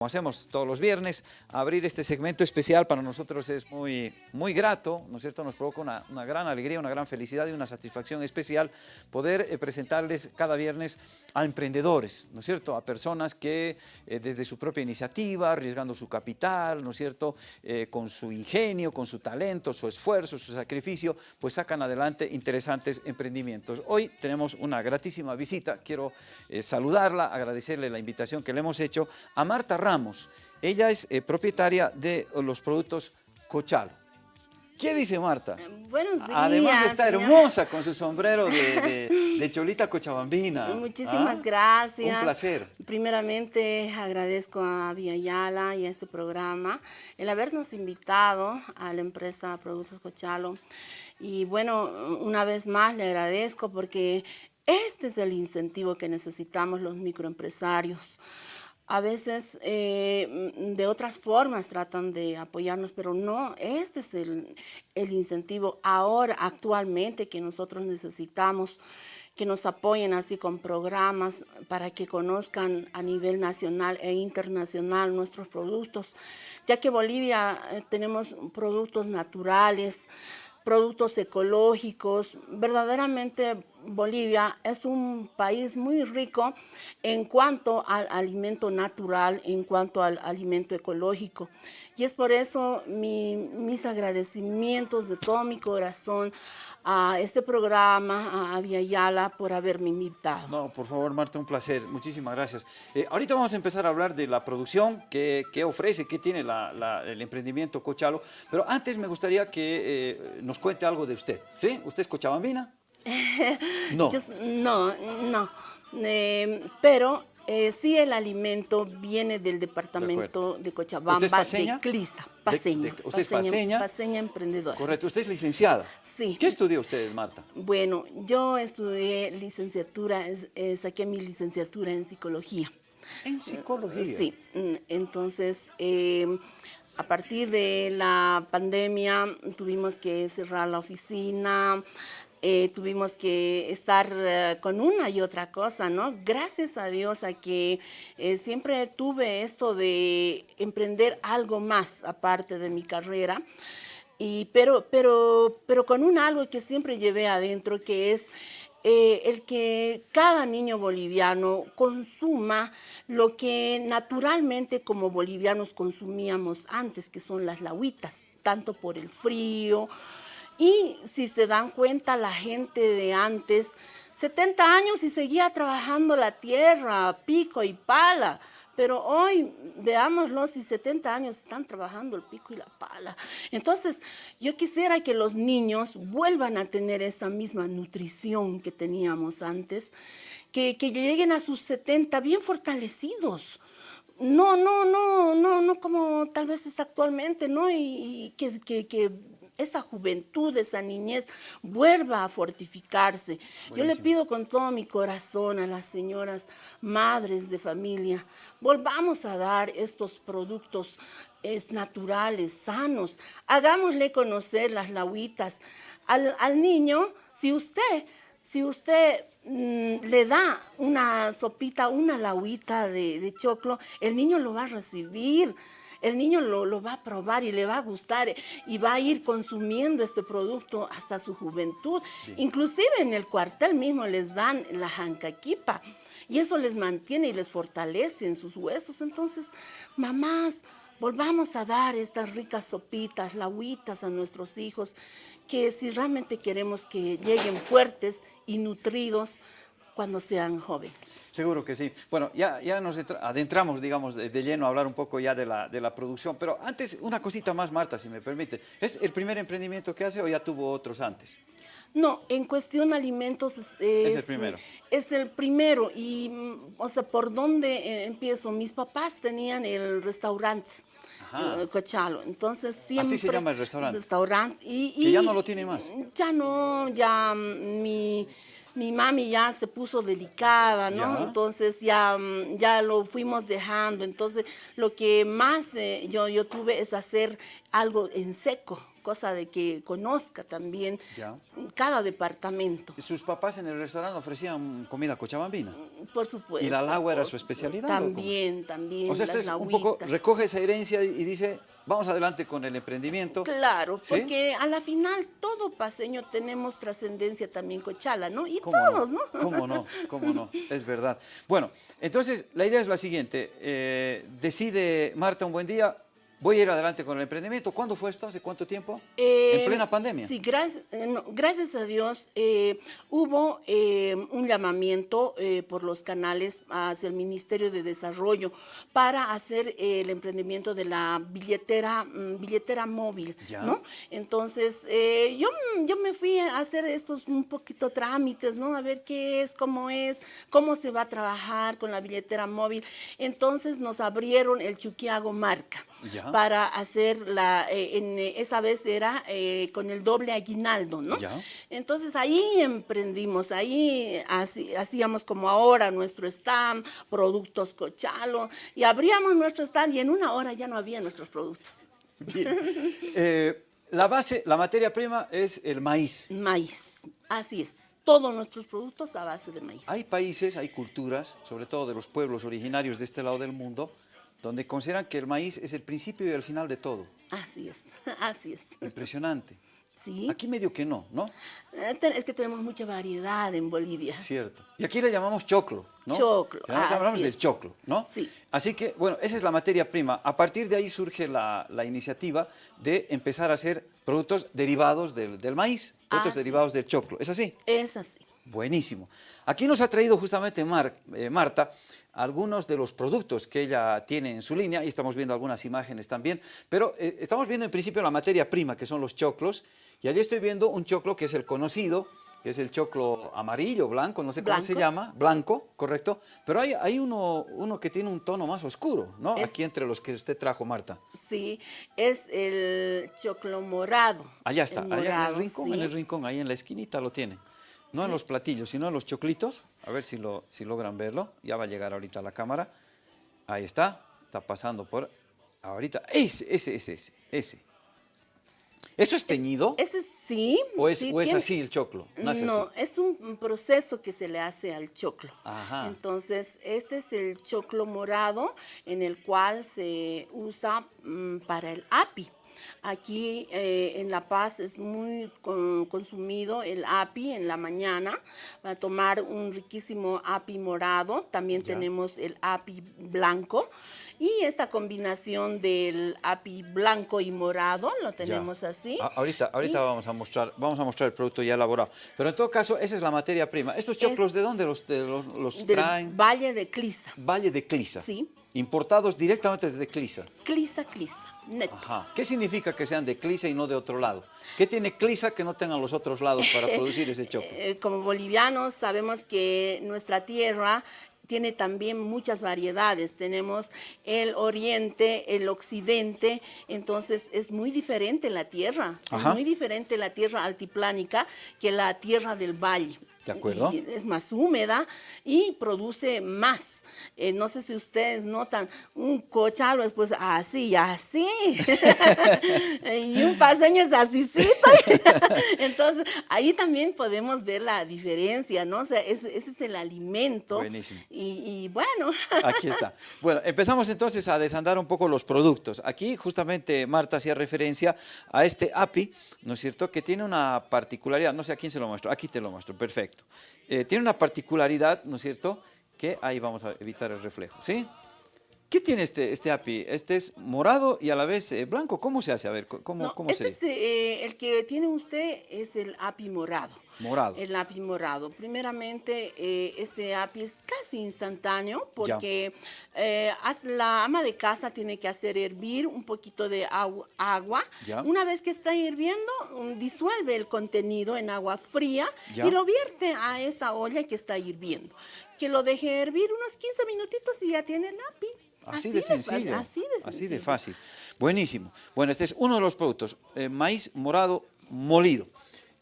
Como hacemos todos los viernes, abrir este segmento especial para nosotros es muy, muy grato, ¿no es cierto? Nos provoca una, gran alegría, una gran felicidad y una satisfacción especial poder eh, presentarles cada viernes a emprendedores, ¿no es cierto? A personas que eh, desde su propia iniciativa, arriesgando su capital, ¿no es cierto? Eh, con su ingenio, con su talento, su esfuerzo, su sacrificio, pues sacan adelante interesantes emprendimientos. Hoy tenemos una gratísima visita, quiero saludarla, agradecerle la invitación que le hemos hecho a Marta Ramos. Ella es eh, propietaria de los productos Cochalo. ¿Qué dice Marta? Buenos días. Además está hermosa con su sombrero de, de- de cholita cochabambina. Muchísimas ¿Ah? gracias. Un placer. Primeramente agradezco a Vía Yala y a este programa el habernos invitado a la empresa Productos Cochalo. Y bueno, una vez más le agradezco porque este es el incentivo que necesitamos los microempresarios. A veces eh, mm, de otras formas tratan de apoyarnos, pero no, este es el, incentivo ahora, actualmente, que nosotros necesitamos que nos apoyen así con programas para que conozcan a nivel nacional e internacional nuestros productos, ya que Bolivia eh, tenemos productos naturales, productos ecológicos. Verdaderamente Bolivia es un país muy rico en cuanto al alimento natural, en cuanto al alimento ecológico. Y es por eso mi- mis agradecimientos de todo mi corazón a este programa, a Via Yala, por haberme invitado. No, por favor, Marta, un placer. Muchísimas gracias. Eh, ahorita vamos a empezar a hablar de la producción que, que ofrece, que tiene el emprendimiento Cochalo. Pero antes me gustaría que eh, nos cuente algo de usted. ¿Sí? ¿Usted es cochabambina? No. Yo no, no. Eh, pero eh, sí el alimento viene del departamento de, Cochabamba, ¿Usted es paseña? de Clisa, paseña. de- ¿usted es paseña? Paseña emprendedora. Correcto. ¿Usted es licenciada? Sí. ¿Qué estudió usted, Marta? Bueno, yo estudié licenciatura, eh, saqué mi licenciatura en psicología. En psicología. Sí, mm, entonces eh, a partir de la pandemia tuvimos que cerrar la oficina, eh, tuvimos que estar eh, con una y otra cosa, ¿no? Gracias a Dios a que eh, siempre tuve esto de emprender algo más aparte de mi carrera. Y, pero, pero, pero con un algo que siempre llevé adentro, que es eh, el que cada niño boliviano consuma lo que naturalmente como bolivianos consumíamos antes, que son las lahuitas, tanto por el frío. Y si se dan cuenta, la gente de antes, 70 años y seguía trabajando la tierra, pico y pala. Pero hoy, veámoslo, si 70 años están trabajando el pico y la pala. Entonces, yo quisiera que los niños vuelvan a tener esa misma nutrición que teníamos antes, que, que lleguen a sus 70 bien fortalecidos. No, no, no, no, no como tal vez es actualmente, ¿no? Y, que, que esa juventud, esa niñez vuelva a fortificarse. Yo le pido con todo mi corazón a las señoras madres de familia, volvamos a dar estos productos es, naturales, sanos. Hagámosle conocer las lahuitas al, al niño. Si usted, si usted mm, le da una sopita, una lahuita de, de choclo, el niño lo va a recibir. El niño lo, lo va a probar y le va a gustar y va a ir consumiendo este producto hasta su juventud. Inclusive en el cuartel mismo les dan la jancaquipa y eso les mantiene y les fortalece en sus huesos. Entonces, mamás, volvamos a dar estas ricas sopitas, lahuitas a nuestros hijos, que si realmente queremos que lleguen fuertes y nutridos cuando sean jóvenes. Seguro que sí. Bueno, ya, ya nos entra- adentramos, digamos, de, de lleno a hablar un poco ya de la, de la producción, pero antes una cosita más, Marta, si me permite. ¿Es el primer emprendimiento que hace o ya tuvo otros antes? No, en cuestión alimentos es, Es el primero. Es el primero y, o sea, ¿por dónde eh, empiezo? Mis papás tenían el restaurante. Ajá. eh, Cochalo, entonces siempre... se llama el restaurante. Restaurante y, Que ya no lo tiene más. Ya no, ya mm, mi, mi mami ya se puso delicada, ¿no? Ya. Entonces ya, mm, ya lo fuimos dejando. Entonces lo que más eh, yo, yo tuve es hacer algo en seco, cosa de que conozca también Ya. cada departamento. Sus papás en el restaurante ofrecían comida cochabambina. Por supuesto. ¿Y la lagua era su especialidad? También, también. O sea, usted un poco recoge esa herencia y dice, vamos adelante con el emprendimiento. Claro, ¿Sí? porque a la final todo paseño tenemos trascendencia también cochala, ¿no? Y ¿Cómo todos, no? ¿no? ¿Cómo no? ¿Cómo no? Es verdad. Bueno, entonces la idea es la siguiente. eh, decide Marta un buen día, voy a ir adelante con el emprendimiento. ¿Cuándo fue esto? ¿Hace cuánto tiempo? Eh, en plena pandemia. Sí, gracias, eh, no, gracias a Dios eh, hubo eh, un llamamiento por los canales hacia el Ministerio de Desarrollo para hacer el emprendimiento de la billetera, mm, billetera móvil, Ya. ¿no? Entonces, eh, yo, yo me fui a hacer estos un poquito trámites, ¿no? A ver qué es, cómo es, cómo se va a trabajar con la billetera móvil. Entonces nos abrieron el Chuquiago Marca Ya. para hacer la, eh, en, eh, esa vez era eh, con el doble aguinaldo, ¿no? Ya. Entonces ahí emprendimos, ahí hacíamos como ahora nuestro stand, productos cochalo, y abríamos nuestro stand y en una hora ya no había nuestros productos. Bien. Eh, la base, la materia prima es el maíz. Maíz, así es, todos nuestros productos a base de maíz. Hay países, hay culturas, sobre todo de los pueblos originarios de este lado del mundo, donde consideran que el maíz es el principio y el final de todo. Así es, así es. Impresionante. Sí, Aquí medio que no, ¿no? Eh, es que tenemos mucha variedad en Bolivia. Cierto. Y aquí le llamamos choclo, ¿no? Choclo, Le Hablamos, del choclo, ¿no? Sí. Así que, bueno, esa es la materia prima. A partir de ahí surge la, la iniciativa de empezar a hacer productos derivados del, del maíz, productos Así. derivados del choclo. ¿Es así? Es así. Buenísimo. Aquí nos ha traído justamente Mar- eh, Marta algunos de los productos que ella tiene en su línea y estamos viendo algunas imágenes también, pero eh, estamos viendo en principio la materia prima que son los choclos y allí estoy viendo un choclo que es el conocido, que es el choclo amarillo, blanco, no sé cómo se llama, blanco, correcto, pero hay, hay uno, uno que tiene un tono más oscuro, ¿no? Es- Aquí entre los que usted trajo, Marta. Sí, es el choclo morado. Allá está, allá en el morado, rincón, sí. en el rincón, ahí en la esquinita lo tienen. No en los platillos, sino en los choclitos. A ver si, lo, si logran verlo. Ya va a llegar ahorita la cámara. Ahí está, está pasando por ahorita. Ese, ese, ese, ese, ese. ¿Eso es teñido? Ese sí. ¿O es, sí o es así el choclo? Nace no, así. es un proceso que se le hace al choclo. Ajá. Entonces, este es el choclo morado en el cual se usa mm, para el api. Aquí eh, en La Paz es muy con- consumido el api en la mañana para tomar un riquísimo api morado. También Ya. tenemos el api blanco y esta combinación del api blanco y morado lo Ya. tenemos así. A- ahorita ahorita Y- vamos, a mostrar, vamos a mostrar el producto ya elaborado. Pero en todo caso, esa es la materia prima. ¿Estos choclos de dónde los, de los, los del traen? Valle de Clisa. Valle de Clisa. Sí. Importados directamente desde Clisa. Clisa, Clisa. Neto. Ajá. ¿Qué significa que sean de Clisa y no de otro lado? ¿Qué tiene Clisa que no tengan los otros lados para producir ese choclo? Eh, como bolivianos sabemos que nuestra tierra tiene también muchas variedades. Tenemos el oriente, el occidente, entonces es muy diferente la tierra. Ajá. Es muy diferente la tierra altiplánica que la tierra del valle. De acuerdo. Es más húmeda y produce más. Eh, no sé si ustedes notan, un cochalo es pues así, así. y un paseño es así, Entonces, ahí también podemos ver la diferencia, ¿no? O sea, ese, ese es el alimento. Buenísimo. Y, y bueno, Aquí está. Bueno, empezamos entonces a desandar un poco los productos. Aquí justamente Marta hacía referencia a este API, ¿no es cierto? Que tiene una particularidad, no sé a quién se lo muestro, aquí te lo muestro, perfecto. Eh, tiene una particularidad, ¿no es cierto? Que ahí vamos a evitar el reflejo, ¿sí? ¿Qué tiene este, este API? Este es morado y a la vez eh, blanco. ¿Cómo se hace? A ver, ¿cómo, no, cómo este sería? es, eh, el que tiene usted es el api morado. Morado. El api morado. Primeramente, eh, este api es casi instantáneo porque la ama de casa tiene que hacer hervir un poquito de agu- agua. Ya. Una vez que está hirviendo, um, disuelve el contenido en agua fría Ya. y lo vierte a esa olla que está hirviendo. Que lo deje hervir unos 15 minutitos y ya tiene el api. Así, de sencillo. Así de sencillo. fácil. Buenísimo. Bueno, este es uno de los productos. eh, maíz morado molido.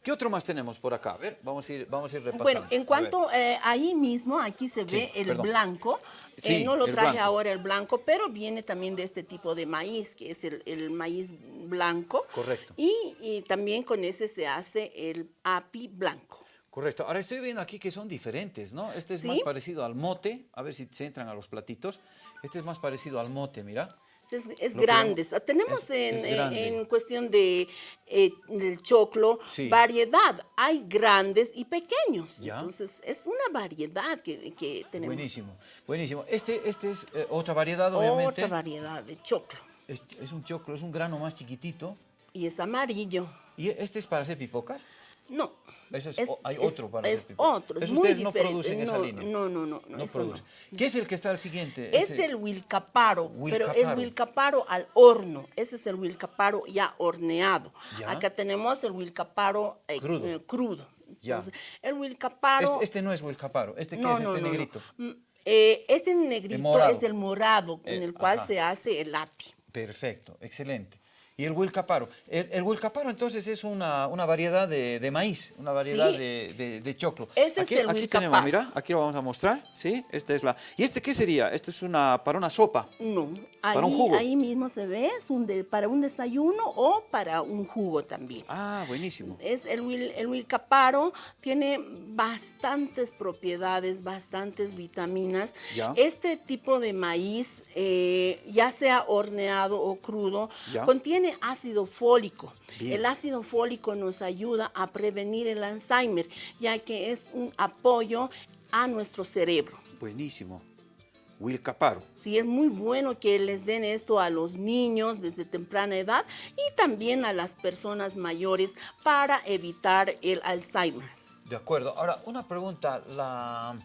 ¿Qué otro más tenemos por acá? A ver, vamos a ir, vamos a ir repasando. Bueno, en cuanto eh, ahí mismo, aquí se Sí, ve el perdón. blanco. Eh, Sí, no lo traje blanco. ahora el blanco, pero viene también de este tipo de maíz, que es el, el maíz blanco. Correcto. Y, y también con ese se hace el api blanco. Correcto. Ahora estoy viendo aquí que son diferentes, ¿no? Este es Sí. más parecido al mote. A ver si se entran a los platitos. Este es más parecido al mote, mira. Es, es que grande. Tenemos es- en, es en- grande. en cuestión de eh, del choclo Sí. variedad. Hay grandes y pequeños. Ya. Entonces es una variedad que, que tenemos. Buenísimo, buenísimo. Este, este es eh, otra variedad, obviamente. Otra variedad de choclo. Es, es un choclo, es un grano más chiquitito. Y es amarillo. ¿Y este es para hacer pipocas? No. Ese es- hay otro para es hacer pipocas. otro, es Eso muy ustedes no producen esa línea. No, no, no. No, no, eso produce. ¿Qué es el que está al siguiente? Es Ese- el wilcaparo, pero el Wilcaparo. al horno. Ese es el wilcaparo ya horneado. Ya. Acá tenemos el wilcaparo eh, Crudo. eh, crudo. Ya. Entonces, el wilcaparo... Este, este no es Wilcaparo. ¿Este qué no, es este negrito? Mm, eh, este negrito morado. es el morado, Eh, el cual ajá. se hace el api. Perfecto, excelente. ¿Y el Wilcaparo? El, el Wilcaparo entonces es una, una variedad de, de maíz, una variedad Sí. de, de- de choclo. Ese es aquí, el aquí tenemos, mira, aquí lo vamos a mostrar, ¿sí? Esta es la... ¿Y este qué sería? Este es una, para una sopa. No, Para un jugo. ahí mismo se ve, es un para un desayuno o para un jugo también. Ah, buenísimo. Es el, wil- el wilcaparo tiene bastantes propiedades, bastantes vitaminas. Ya. Este tipo de maíz, eh, ya sea horneado o crudo, Ya. contiene ácido fólico. Bien. El ácido fólico nos ayuda a prevenir el Alzheimer, ya que es un apoyo a nuestro cerebro. Buenísimo. Wilcaparo. Sí, es muy bueno que les den esto a los niños desde temprana edad y también a las personas mayores para evitar el Alzheimer. De acuerdo. Ahora, una pregunta. La...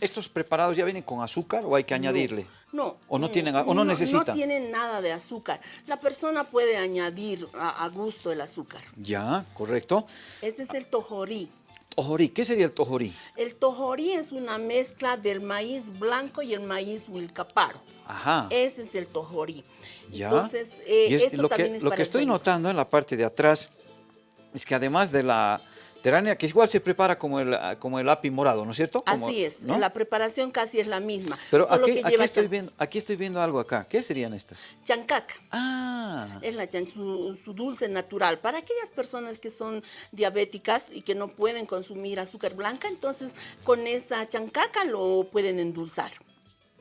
¿Estos preparados ya vienen con azúcar o hay que añadirle? No. ¿O no tienen- o no necesitan? No tienen nada de azúcar. La persona puede añadir a, a gusto el azúcar. Ya, correcto. Este es el tojorí. Tojorí, ¿qué sería el tojorí? El tojorí es una mezcla del maíz blanco y el maíz wilcaparo. Ajá. Ese es el tojorí. Ya. Entonces, eh, Y es- esto lo que, es lo para que estoy notando en la parte de atrás es que además de la, harina, que igual se prepara como el, como el api morado, ¿no es cierto? Como- Así es, ¿no? la preparación casi es la misma. Pero aquí, que aquí estoy viendo, aquí estoy viendo algo acá. ¿Qué serían estas? chancaca. Ah, Es la chan- su, su dulce natural. Para aquellas personas que son diabéticas y que no pueden consumir azúcar blanca, entonces con esa chancaca lo pueden endulzar.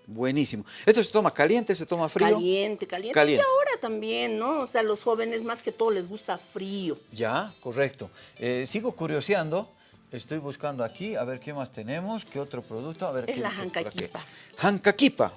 Buenísimo. ¿Esto se toma caliente, se toma frío? Caliente, caliente. Caliente. Y ahora también, ¿no? O sea, los jóvenes más que todo les gusta frío. Ya, correcto. Eh, sigo curioseando. Estoy buscando aquí, a ver qué más tenemos, qué otro producto. A ver, Es qué la dice por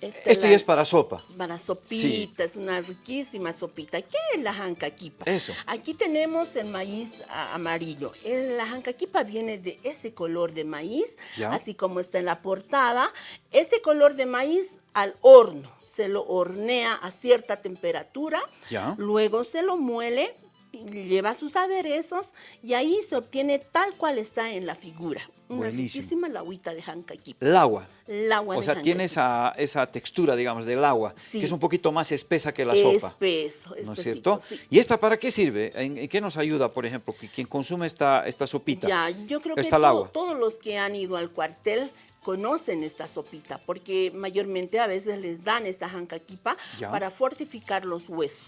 la- ya es para sopa. Para sopita, es una riquísima sopita. ¿Qué es la jancaquipa? Eso. Aquí tenemos el maíz amarillo. El- la jancaquipa viene de ese color de maíz, Ya. así como está en la portada. Ese color de maíz al horno. Se lo hornea a cierta temperatura, Ya. luego se lo muele, lleva sus aderezos y ahí se obtiene tal cual está en la figura. Una Buenísimo. riquísima lagüita de jancaquipa. El agua. El agua O de sea, tiene esa, esa textura, digamos, del agua, Sí. que es un poquito más espesa que la sopa. Espeso, ¿No es cierto? sí. ¿Y esta para qué sirve? ¿En, en qué nos ayuda, por ejemplo, que quien consume esta, esta sopita? Ya, yo creo que Está el to- agua. todos los que han ido al cuartel conocen esta sopita, porque mayormente a veces les dan esta jancaquipa Ya. para fortificar los huesos.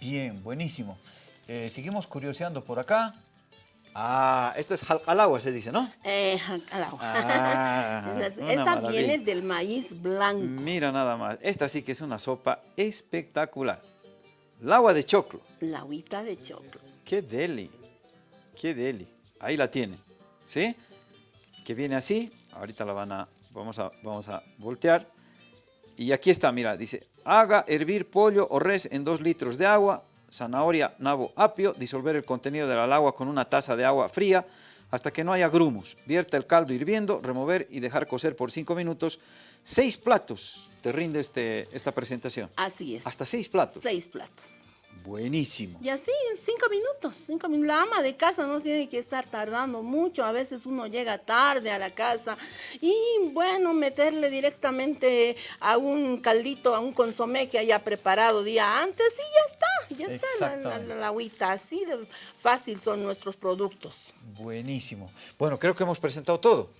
Bien, buenísimo. Eh, seguimos curioseando por acá. Ah, esta es jalcalagua, se dice, ¿no? Eh, jan- al agua. Ah, maravilla. viene del maíz blanco. Mira nada más. Esta sí que es una sopa espectacular. El agua de choclo. La agüita de choclo. Qué deli. Qué deli. Ahí la tiene. ¿Sí? Que viene así. Ahorita la van a vamos a vamos a voltear. Y aquí está, mira, dice, haga hervir pollo o res en dos litros de agua, zanahoria, nabo, apio, disolver el contenido del agua con una taza de agua fría hasta que no haya grumos. Vierta el caldo hirviendo, remover y dejar cocer por cinco minutos. Seis platos te rinde este, esta presentación. Así es. Hasta seis platos. Seis platos. Buenísimo. Y así en cinco minutos, cinco minutos. La ama de casa no tiene que estar tardando mucho. A veces uno llega tarde a la casa y bueno, meterle directamente a un caldito, a un consomé que haya preparado día antes y ya está. ya está la, la, agüita, así de fácil son nuestros productos. Buenísimo. Bueno, creo que hemos presentado todo.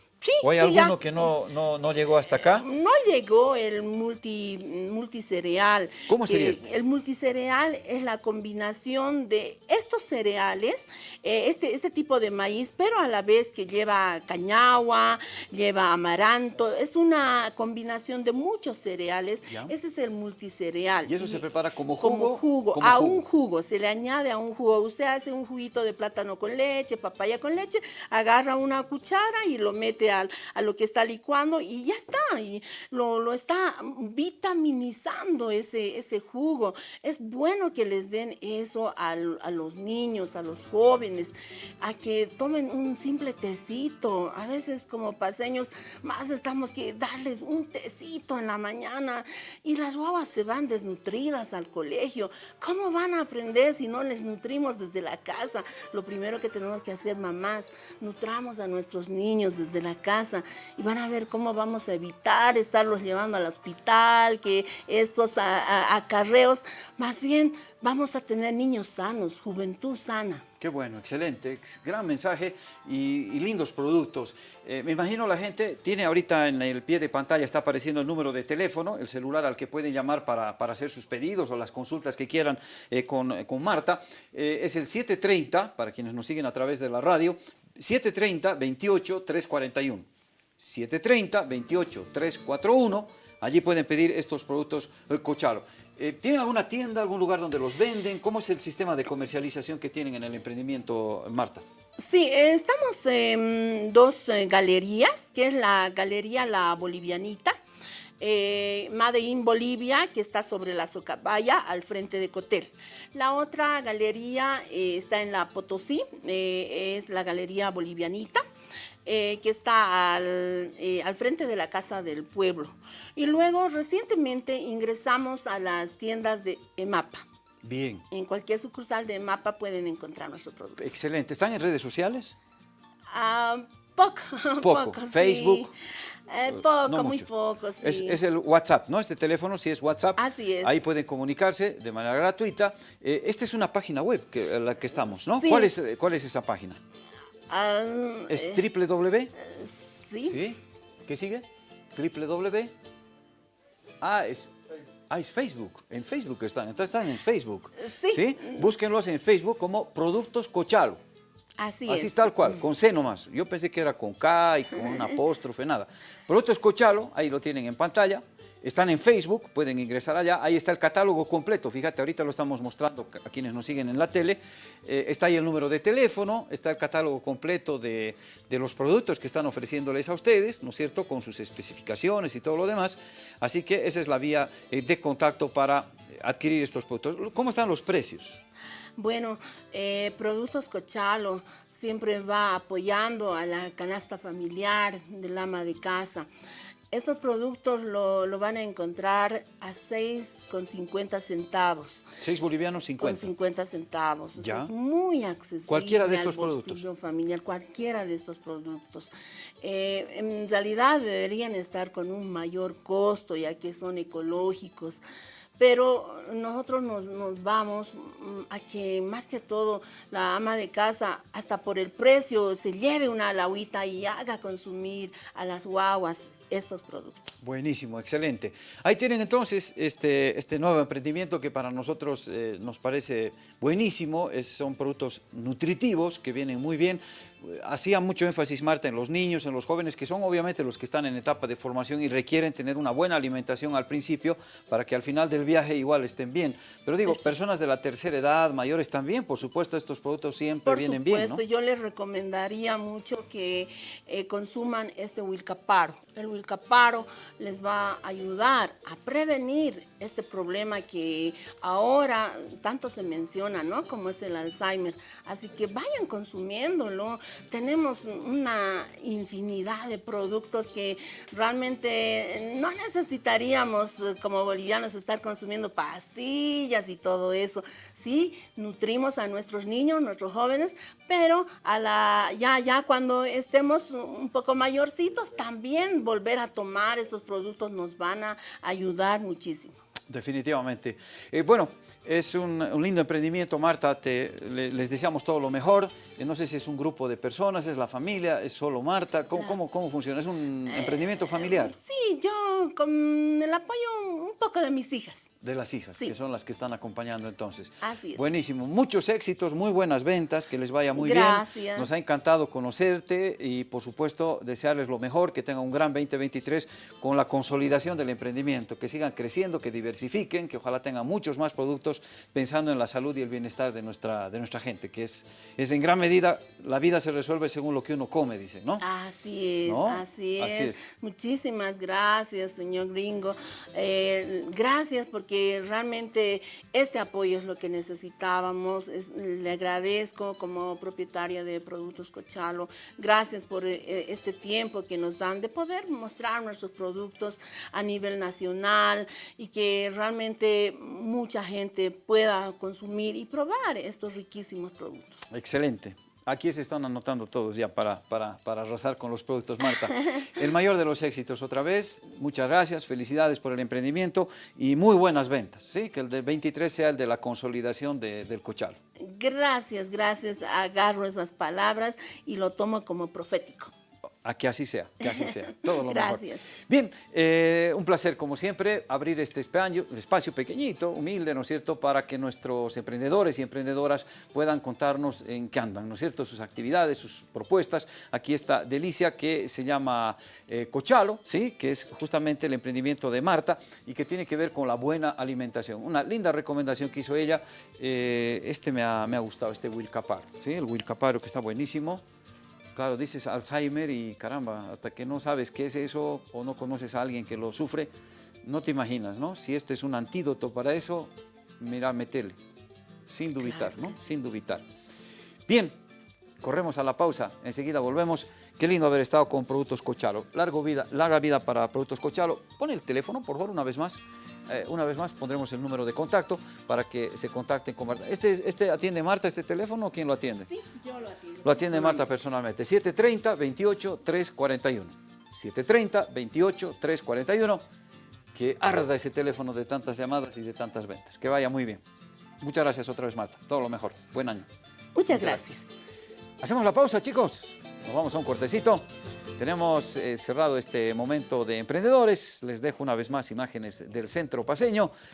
¿O hay alguno que no, no, no, llegó hasta acá? No llegó el multi, multicereal. ¿Cómo sería este? El multicereal es la combinación de estos cereales, eh, este, este tipo de maíz, pero a la vez que lleva cañagua, lleva amaranto. Es una combinación de muchos cereales. Ese es el multicereal. ¿Y eso se prepara como jugo? Como jugo, a un jugo. Se le añade a un jugo. Usted hace un juguito de plátano con leche, papaya con leche, agarra una cuchara y lo mete a lo que está licuando y ya está, y lo, está vitaminizando ese, ese jugo. Es bueno que les den eso a, los niños, a los jóvenes, a que tomen un simple tecito. A veces como paseños más estamos que darles un tecito en la mañana y las guaguas se van desnutridas al colegio. ¿Cómo van a aprender si no les nutrimos desde la casa? Lo primero que tenemos que hacer, mamás, nutramos a nuestros niños desde la casa y van a ver cómo vamos a evitar estarlos llevando al hospital, que estos acarreos, más bien vamos a tener niños sanos, juventud sana. Qué bueno, excelente, gran mensaje y, lindos productos. Eh, me imagino la gente tiene ahorita en el pie de pantalla, está apareciendo el número de teléfono, el celular al que pueden llamar para, hacer sus pedidos o las consultas que quieran eh, con, Marta. Eh, es el 730, para quienes nos siguen a través de la radio, 730 28 341. 730 28 341. Allí pueden pedir estos productos eh, Cochalo. Eh, ¿Tienen alguna tienda, algún lugar donde los venden? ¿Cómo es el sistema de comercialización que tienen en el emprendimiento, Marta? Sí, estamos en dos eh, galerías, que es la Galería La Bolivianita, eh, Made in Bolivia, que está sobre la Socabaya, al frente de Cotel. La otra galería está en la Potosí, es la Galería Bolivianita. Eh, que está eh, al, frente de la Casa del Pueblo. Y luego recientemente ingresamos a las tiendas de EMAPA. Bien. En cualquier sucursal de EMAPA pueden encontrar nuestro producto. Excelente. ¿Están en redes sociales? Ah, poco. Poco. Facebook. Eh, poco, muy poco, sí. es, el WhatsApp, ¿no? Este teléfono sí es WhatsApp. Así es. Ahí pueden comunicarse de manera gratuita. esta es una página web que, en la que estamos, ¿no? ¿Cuál, es, ¿Cuál es esa página? ¿Es eh, triple W? Sí. ¿Sí? ¿Qué sigue? Triple W. Ah, es, ah, es Facebook. En Facebook están. Entonces están en Facebook. Sí. Búsquenlos en Facebook como Productos Cochalo. Así, Así tal cual, con C nomás. Yo pensé que era con K y con un apóstrofe, nada. Productos Cochalo, ahí lo tienen en pantalla. Están en Facebook, pueden ingresar allá, ahí está el catálogo completo, fíjate, ahorita lo estamos mostrando a quienes nos siguen en la tele, eh, está ahí el número de teléfono, está el catálogo completo de, los productos que están ofreciéndoles a ustedes, ¿no es cierto?, con sus especificaciones y todo lo demás, así que esa es la vía eh, de contacto para adquirir estos productos. ¿Cómo están los precios? Bueno, eh, Productos Cochalo siempre va apoyando a la canasta familiar del ama de casa. Estos productos lo, van a encontrar a 6,50 centavos. 6 bolivianos 50. Con 50 centavos. ¿Ya? es muy accesible. Cualquiera de estos productos. familiar, cualquiera de estos productos. Eh, en realidad deberían estar con un mayor costo ya que son ecológicos pero nosotros nos, vamos mm, a que más que todo la ama de casa, hasta por el precio, se lleve una alagüita y haga consumir a las guaguas estos productos. Buenísimo, excelente. Ahí tienen entonces este, este nuevo emprendimiento que para nosotros eh, nos parece buenísimo. son productos nutritivos que vienen muy bien. Hacía mucho énfasis Marta en los niños, en los jóvenes, que son obviamente los que están en etapa de formación y requieren tener una buena alimentación al principio para que al final del viaje igual estén bien. Pero digo, personas de la tercera edad, mayores también, por supuesto, estos productos siempre vienen bien, Por supuesto, yo les recomendaría mucho que eh, consuman este Wilcaparo. El Wilcaparo les va a ayudar a prevenir este problema que ahora tanto se menciona, ¿no? Como es el Alzheimer. Así que vayan consumiéndolo. Tenemos una infinidad de productos que realmente no necesitaríamos como bolivianos estar consumiendo pastillas y todo eso. Sí, nutrimos a nuestros niños, nuestros jóvenes, pero a la, ya, ya cuando estemos un poco mayorcitos, también volver a tomar estos productos nos van a ayudar muchísimo. Definitivamente. Eh, bueno, es un, un, lindo emprendimiento, Marta, te, le, les deseamos todo lo mejor. Eh, no sé si es un grupo de personas, es la familia, es solo Marta, ¿cómo, claro. cómo, cómo funciona? ¿Es un eh, emprendimiento familiar? Sí, yo con el apoyo un poco de mis hijas. De las hijas, Sí. que son las que están acompañando entonces. Así es. Buenísimo, muchos éxitos, muy buenas ventas, que les vaya muy Gracias. bien. Nos ha encantado conocerte y por supuesto desearles lo mejor, que tengan un gran 2023 con la consolidación del emprendimiento, que sigan creciendo, que diversifiquen, que ojalá tengan muchos más productos pensando en la salud y el bienestar de nuestra, de nuestra gente, que es, es en gran medida, la vida se resuelve según lo que uno come, dice, ¿no? Así es, ¿No? así, es. Así es. Muchísimas gracias, señor Gringo. Eh, gracias porque realmente este apoyo es lo que necesitábamos. Es- le agradezco como propietaria de Productos Cochalo. Gracias por eh, este tiempo que nos dan de poder mostrar nuestros productos a nivel nacional y que realmente mucha gente pueda consumir y probar estos riquísimos productos. Excelente. Aquí se están anotando todos ya para, para, para arrasar con los productos, Marta. El mayor de los éxitos otra vez. Muchas gracias, felicidades por el emprendimiento y muy buenas ventas. ¿sí? Que el del 23 sea el de la consolidación de- del cochalo. Gracias, gracias. Agarro esas palabras y lo tomo como profético. A que así sea, que así sea. Todo lo Gracias. mejor. Bien, eh, un placer como siempre abrir este espacio, espacio pequeñito, humilde, ¿no es cierto?, para que nuestros emprendedores y emprendedoras puedan contarnos en qué andan, ¿no es cierto?, sus actividades, sus propuestas. Aquí está Delicia, que se llama eh, Cochalo, ¿sí?, que es justamente el emprendimiento de Marta y que tiene que ver con la buena alimentación. Una linda recomendación que hizo ella, eh, este me ha, me ha gustado, este Wilcaparo, ¿sí?, el Wilcaparo que está buenísimo. Claro, dices Alzheimer y caramba, hasta que no sabes qué es eso o no conoces a alguien que lo sufre, no te imaginas, ¿no? Si este es un antídoto para eso, mira, metele, sin dubitar, ¿no? Sin dubitar. Bien, corremos a la pausa, enseguida volvemos. Qué lindo haber estado con Productos Cochalo. Largo vida, larga vida para Productos Cochalo. Pon el teléfono, por favor, una vez más. Eh, una vez más pondremos el número de contacto para que se contacten con Marta. ¿Este, es- este atiende Marta, este teléfono o quién lo atiende? Sí, yo lo atiendo. Lo atiende Marta personalmente. 730 28 341. 730 28 341. Que arda ese teléfono de tantas llamadas y de tantas ventas. Que vaya muy bien. Muchas gracias otra vez, Marta. Todo lo mejor. Buen año. Muchas Muchas gracias. Hacemos la pausa, chicos. Nos vamos a un cortecito. Tenemos eh, cerrado este momento de emprendedores. Les dejo una vez más imágenes del centro paseño.